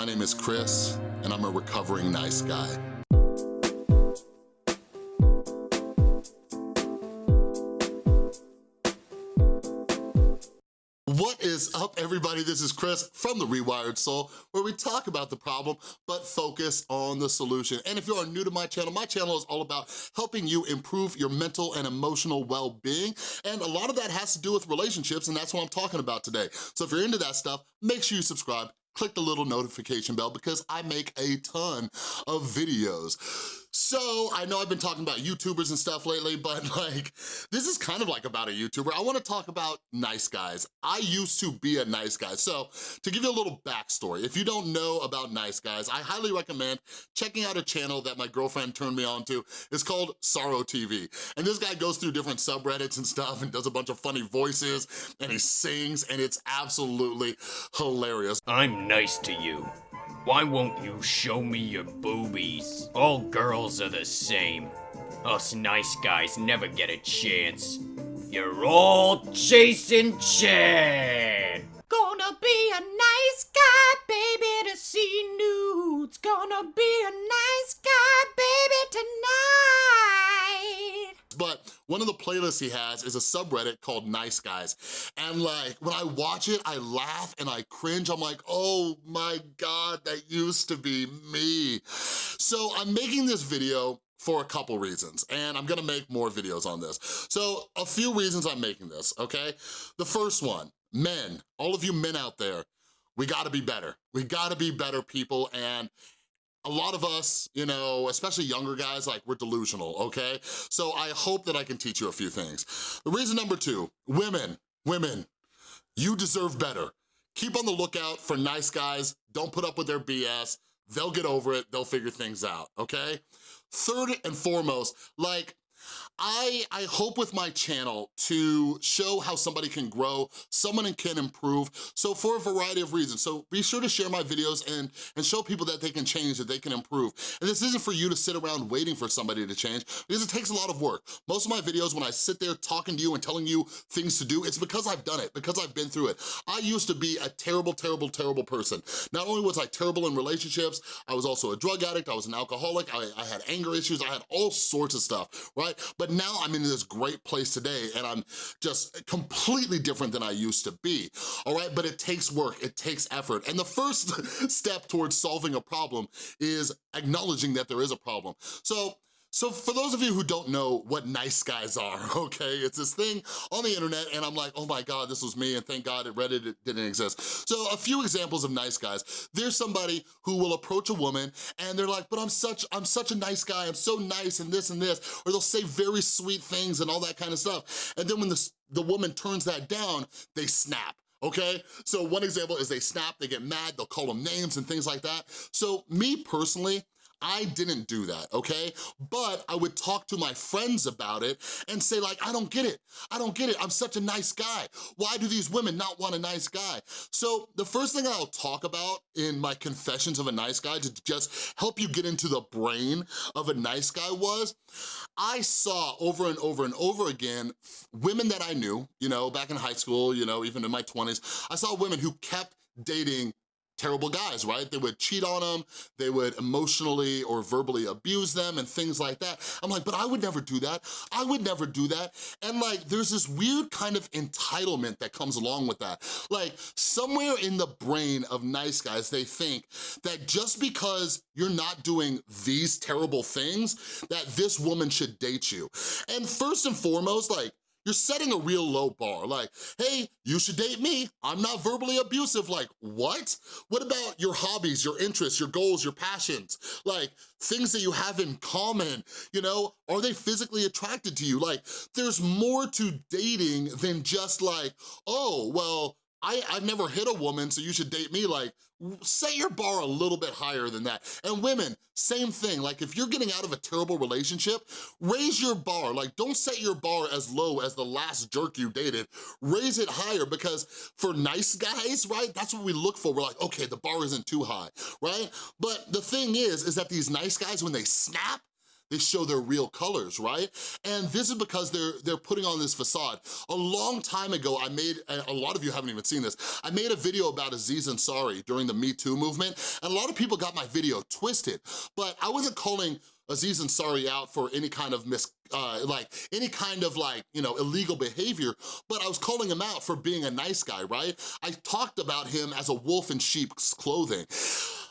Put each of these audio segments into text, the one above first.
My name is Chris, and I'm a recovering nice guy. What is up, everybody? This is Chris from The Rewired Soul, where we talk about the problem, but focus on the solution. And if you are new to my channel, my channel is all about helping you improve your mental and emotional well-being, and a lot of that has to do with relationships, and that's what I'm talking about today. So if you're into that stuff, make sure you subscribe, click the little notification bell because I make a ton of videos. So, I know I've been talking about YouTubers and stuff lately, but like, this is kind of like about a YouTuber. I wanna talk about nice guys. I used to be a nice guy. So, to give you a little backstory, if you don't know about nice guys, I highly recommend checking out a channel that my girlfriend turned me on to. It's called Sorrow TV. And this guy goes through different subreddits and stuff and does a bunch of funny voices and he sings and it's absolutely hilarious. I'm nice to you. Why won't you show me your boobies? All girls are the same. Us nice guys never get a chance. You're all chasing Chad. One of the playlists he has is a subreddit called Nice Guys. And like, when I watch it, I laugh and I cringe. I'm like, oh my God, that used to be me. So I'm making this video for a couple reasons, and I'm gonna make more videos on this. So a few reasons I'm making this, okay? The first one, men, all of you men out there, we gotta be better. We gotta be better people, and a lot of us, you know, especially younger guys, like we're delusional, okay? So I hope that I can teach you a few things. The reason number two, women, women, you deserve better. Keep on the lookout for nice guys. Don't put up with their BS. They'll get over it. They'll figure things out, okay? Third and foremost, like, I, I hope with my channel to show how somebody can grow, someone can improve, so for a variety of reasons. So be sure to share my videos and, and show people that they can change, that they can improve. And this isn't for you to sit around waiting for somebody to change, because it takes a lot of work. Most of my videos, when I sit there talking to you and telling you things to do, it's because I've done it, because I've been through it. I used to be a terrible, terrible, terrible person. Not only was I terrible in relationships, I was also a drug addict, I was an alcoholic, I, I had anger issues, I had all sorts of stuff, right? But now I'm in this great place today and I'm just completely different than I used to be, all right? But it takes work, it takes effort. And the first step towards solving a problem is acknowledging that there is a problem. So so for those of you who don't know what nice guys are, okay, it's this thing on the internet and I'm like, oh my God, this was me and thank God it Reddit didn't exist. So a few examples of nice guys. There's somebody who will approach a woman and they're like, but I'm such, I'm such a nice guy, I'm so nice and this and this, or they'll say very sweet things and all that kind of stuff. And then when the, the woman turns that down, they snap okay? So one example is they snap, they get mad, they'll call them names and things like that. So me personally, I didn't do that, okay? But I would talk to my friends about it and say like, I don't get it. I don't get it. I'm such a nice guy. Why do these women not want a nice guy? So the first thing I'll talk about in my confessions of a nice guy to just help you get into the brain of a nice guy was, I saw over and over and over again women that I knew, you know, back in high school, you know, even in my 20s, I saw women who kept dating terrible guys, right? They would cheat on them, they would emotionally or verbally abuse them and things like that. I'm like, but I would never do that. I would never do that. And like, there's this weird kind of entitlement that comes along with that. Like, somewhere in the brain of nice guys, they think that just because you're not doing these terrible things, that this woman should date you. And first and foremost, like, you're setting a real low bar. Like, hey, you should date me. I'm not verbally abusive. Like, what? What about your hobbies, your interests, your goals, your passions? Like, things that you have in common, you know? Are they physically attracted to you? Like, there's more to dating than just like, oh, well, I, I've never hit a woman, so you should date me. Like, set your bar a little bit higher than that. And women, same thing. Like, if you're getting out of a terrible relationship, raise your bar. Like, don't set your bar as low as the last jerk you dated. Raise it higher because for nice guys, right, that's what we look for. We're like, okay, the bar isn't too high, right? But the thing is, is that these nice guys, when they snap, they show their real colors, right? And this is because they're, they're putting on this facade. A long time ago, I made, a lot of you haven't even seen this, I made a video about Aziz Ansari during the Me Too movement, and a lot of people got my video twisted, but I wasn't calling Aziz Ansari out for any kind of mis, uh, like, any kind of like, you know, illegal behavior, but I was calling him out for being a nice guy, right? I talked about him as a wolf in sheep's clothing.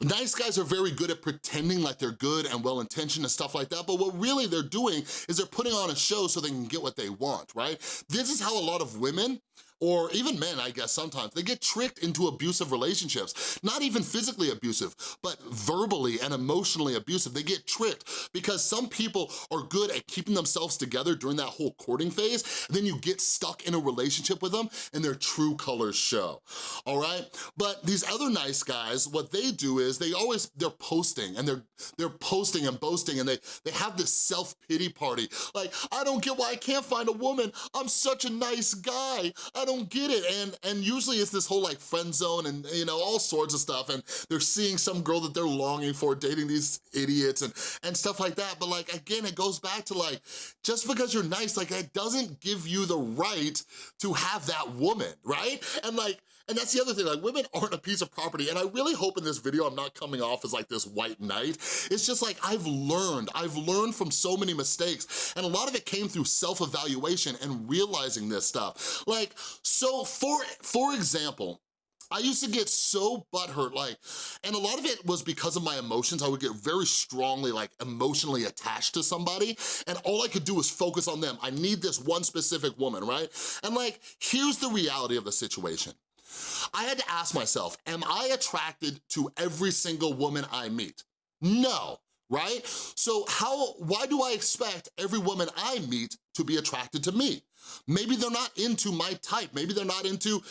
Nice guys are very good at pretending like they're good and well-intentioned and stuff like that, but what really they're doing is they're putting on a show so they can get what they want, right? This is how a lot of women or even men, I guess sometimes, they get tricked into abusive relationships. Not even physically abusive, but verbally and emotionally abusive. They get tricked because some people are good at keeping themselves together during that whole courting phase, then you get stuck in a relationship with them and their true colors show, all right? But these other nice guys, what they do is they always, they're posting and they're they're posting and boasting and they, they have this self-pity party. Like, I don't get why I can't find a woman. I'm such a nice guy. I don't get it. And, and usually it's this whole like friend zone and you know, all sorts of stuff. And they're seeing some girl that they're longing for, dating these idiots and, and stuff like that. But like, again, it goes back to like, just because you're nice, like that doesn't give you the right to have that woman, right? And like, and that's the other thing, like women aren't a piece of property. And I really hope in this video I'm not coming off as like this white knight. It's just like, I've learned, I've learned from so many mistakes. And a lot of it came through self-evaluation and realizing this stuff. Like, so for, for example, I used to get so butthurt, like, and a lot of it was because of my emotions. I would get very strongly, like, emotionally attached to somebody, and all I could do was focus on them. I need this one specific woman, right? And like, here's the reality of the situation. I had to ask myself, am I attracted to every single woman I meet? No, right? So how, why do I expect every woman I meet to be attracted to me? Maybe they're not into my type. Maybe they're not into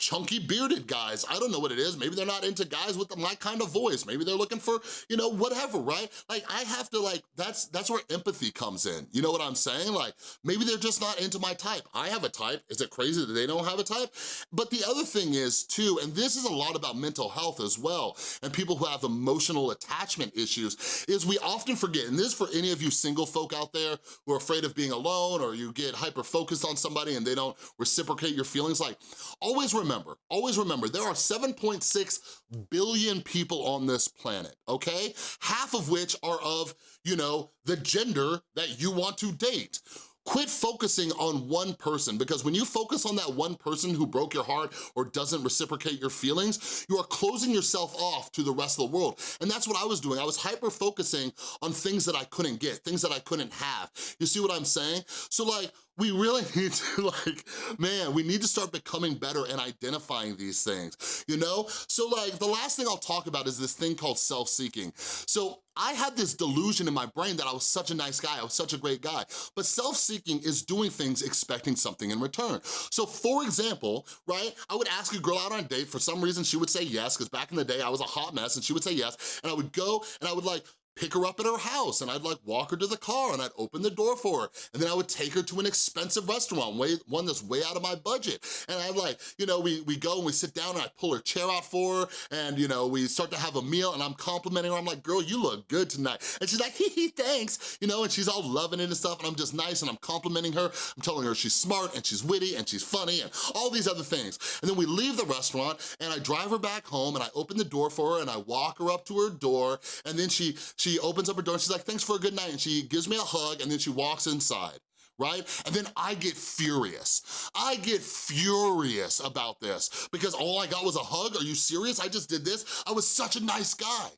chunky bearded guys. I don't know what it is. Maybe they're not into guys with my kind of voice. Maybe they're looking for, you know, whatever, right? Like I have to like, that's that's where empathy comes in. You know what I'm saying? Like maybe they're just not into my type. I have a type. Is it crazy that they don't have a type? But the other thing is too, and this is a lot about mental health as well, and people who have emotional attachment issues, is we often forget, and this for any of you single folk out there who are afraid of being alone or you get hyper-focused on somebody and they don't reciprocate your feelings, like always remember remember, always remember, there are 7.6 billion people on this planet, okay? Half of which are of, you know, the gender that you want to date. Quit focusing on one person because when you focus on that one person who broke your heart or doesn't reciprocate your feelings, you are closing yourself off to the rest of the world. And that's what I was doing. I was hyper-focusing on things that I couldn't get, things that I couldn't have. You see what I'm saying? So like, we really need to like, man, we need to start becoming better and identifying these things, you know? So like, the last thing I'll talk about is this thing called self-seeking. So I had this delusion in my brain that I was such a nice guy, I was such a great guy, but self-seeking is doing things expecting something in return. So for example, right, I would ask a girl out on a date, for some reason she would say yes, because back in the day I was a hot mess and she would say yes, and I would go and I would like pick her up at her house and I'd like walk her to the car and I'd open the door for her and then I would take her to an expensive restaurant, way, one that's way out of my budget. And I'd like, you know, we, we go and we sit down and I pull her chair out for her and, you know, we start to have a meal and I'm complimenting her. I'm like, girl, you look good tonight. And she's like, hee hee, thanks. You know, and she's all loving it and stuff and I'm just nice and I'm complimenting her. I'm telling her she's smart and she's witty and she's funny and all these other things. And then we leave the restaurant and I drive her back home and I open the door for her and I walk her up to her door and then she, she opens up her door and she's like, thanks for a good night. And she gives me a hug and then she walks inside right? And then I get furious. I get furious about this because all I got was a hug. Are you serious? I just did this. I was such a nice guy.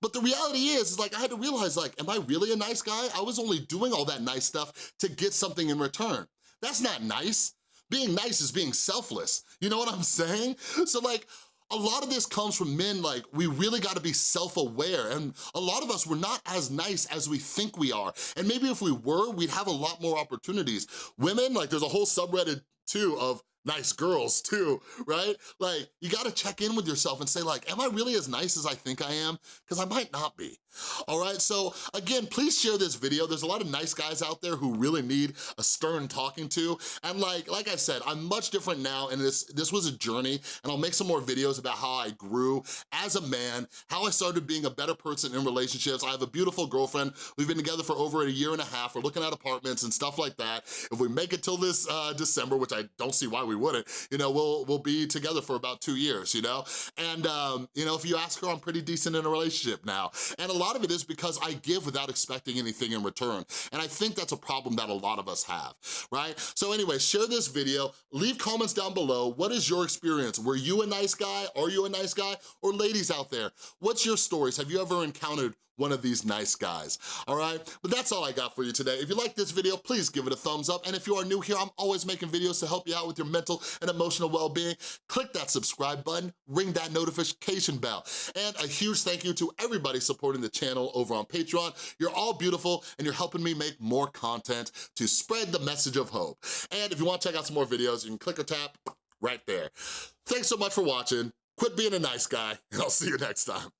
But the reality is, is like I had to realize like, am I really a nice guy? I was only doing all that nice stuff to get something in return. That's not nice. Being nice is being selfless. You know what I'm saying? So like, a lot of this comes from men, like, we really gotta be self-aware, and a lot of us, we're not as nice as we think we are. And maybe if we were, we'd have a lot more opportunities. Women, like, there's a whole subreddit, too, of nice girls too, right? Like, you gotta check in with yourself and say like, am I really as nice as I think I am? Because I might not be. All right, so again, please share this video. There's a lot of nice guys out there who really need a stern talking to. And like like I said, I'm much different now and this, this was a journey and I'll make some more videos about how I grew as a man, how I started being a better person in relationships. I have a beautiful girlfriend. We've been together for over a year and a half. We're looking at apartments and stuff like that. If we make it till this uh, December, which I don't see why we wouldn't, you know, we'll, we'll be together for about two years, you know? And, um, you know, if you ask her, I'm pretty decent in a relationship now. And a lot of it is because I give without expecting anything in return. And I think that's a problem that a lot of us have, right? So anyway, share this video, leave comments down below. What is your experience? Were you a nice guy? Are you a nice guy? Or ladies out there, what's your stories? Have you ever encountered one of these nice guys, all right? But that's all I got for you today. If you like this video, please give it a thumbs up. And if you are new here, I'm always making videos to help you out with your mental and emotional well-being. Click that subscribe button, ring that notification bell. And a huge thank you to everybody supporting the channel over on Patreon. You're all beautiful and you're helping me make more content to spread the message of hope. And if you wanna check out some more videos, you can click or tap right there. Thanks so much for watching. Quit being a nice guy, and I'll see you next time.